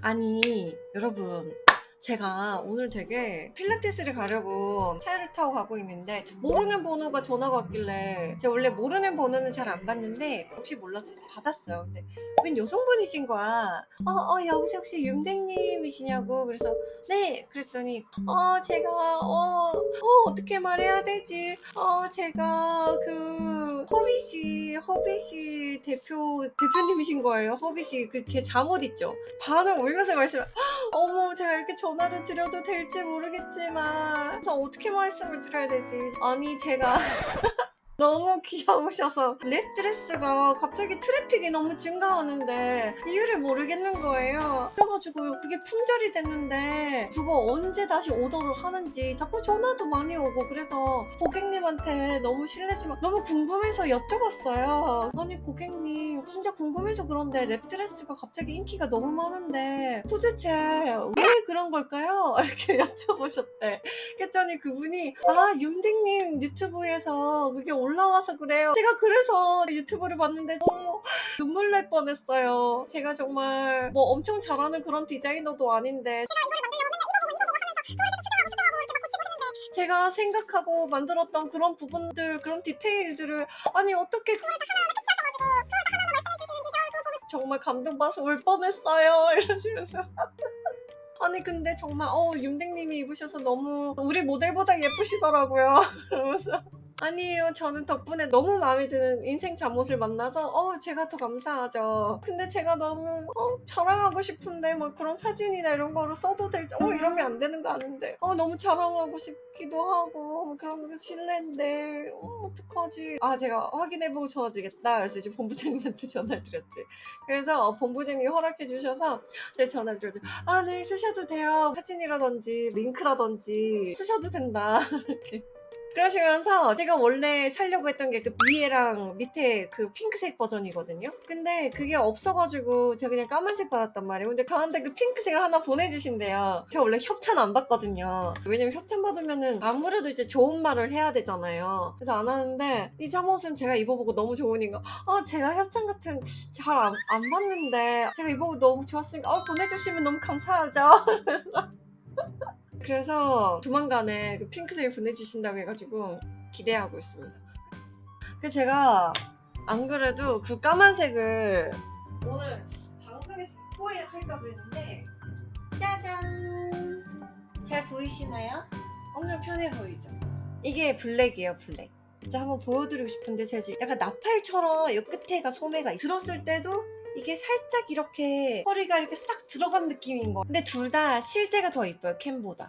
아니 여러분 제가 오늘 되게 필라테스를 가려고 차를 타고 가고 있는데 모르는 번호가 전화가 왔길래 제가 원래 모르는 번호는 잘 안 받는데 혹시 몰라서 받았어요. 근데 웬 여성분이신 거야. 어, 어, 여기서 혹시 윤댕님이시냐고 그래서 네 그랬더니 어 제가 어, 어 어떻게 말해야 되지? 어 제가 그 허비씨 허비씨 대표 대표님이신 거예요. 허비씨 그 제 잠옷 있죠. 반응 울면서 말씀. 어머 제가 이렇게 전화를 드려도 될지 모르겠지만 그래서 어떻게 말씀을 드려야 되지? 아니 제가 너무 귀여우셔서 wrap dress가 갑자기 트래픽이 너무 증가하는데 이유를 모르겠는 거예요. 그래가지고 그게 품절이 됐는데 그거 언제 다시 오더를 하는지 자꾸 전화도 많이 오고 그래서 고객님한테 너무 실례지만 너무 궁금해서 여쭤봤어요. 아니 고객님 진짜 궁금해서 그런데 wrap dress가 갑자기 인기가 너무 많은데 도대체 왜 그런 걸까요? 이렇게 여쭤보셨대. 그랬더니 그분이 아 윤댕님 유튜브에서 그게 올 라와서 그래요. 제가 그래서 유튜브를 봤는데 너무 눈물 날 뻔했어요. 제가 정말 뭐 엄청 잘하는 그런 디자이너도 아닌데 제가 생각하고 만들었던 그런 부분들 그런 디테일들을 아니 어떻게 정말 감동받아서 울 뻔했어요 이러시면서 아니 근데 정말 어 윤댕님이 입으셔서 너무 우리 모델보다 예쁘시더라고요 그러면서 아니에요. 저는 덕분에 너무 마음에 드는 인생 잠옷을 만나서 어 제가 더 감사하죠. 근데 제가 너무 어 자랑하고 싶은데 막 그런 사진이나 이런 거로 써도 될지 어 이러면 안 되는 거 아는데. 어 너무 자랑하고 싶기도 하고 그런 거 실례인데 어 어떡하지? 아 제가 확인해보고 전화드리겠다. 그래서 이제 본부장님한테 전화를 드렸지. 그래서 어, 본부장님이 허락해 주셔서 제가 전화 드렸죠. 아네 쓰셔도 돼요. 사진이라든지 링크라든지 쓰셔도 된다. 이렇게 그러시면서 제가 원래 살려고 했던 게 그 위에랑 밑에 그 핑크색 버전이거든요. 근데 그게 없어가지고 제가 그냥 까만색 받았단 말이에요. 근데 저한테 그 핑크색을 하나 보내주신대요. 제가 원래 협찬 안 받거든요. 왜냐면 협찬 받으면은 아무래도 이제 좋은 말을 해야 되잖아요. 그래서 안 하는데 이 잠옷은 제가 입어보고 너무 좋으니까 아 제가 협찬 같은 잘 안 안 받는데 제가 입어보고 너무 좋았으니까 어, 보내주시면 너무 감사하죠 그래서 조만간에 그 핑크색을 보내주신다고 해가지고 기대하고 있습니다. 그래서 제가 안 그래도 그 까만색을 오늘 방송에서 스포할까 그랬는데 짜잔 잘 보이시나요? 엄청 편해 보이죠? 이게 블랙이에요 블랙 진짜 한번 보여드리고 싶은데 제가 지금 약간 나팔처럼 이 끝에가 소매가 있- 들었을 때도 이게 살짝 이렇게 허리가 이렇게 싹 들어간 느낌인 거. 근데 둘 다 실제가 더 이뻐요 캠보다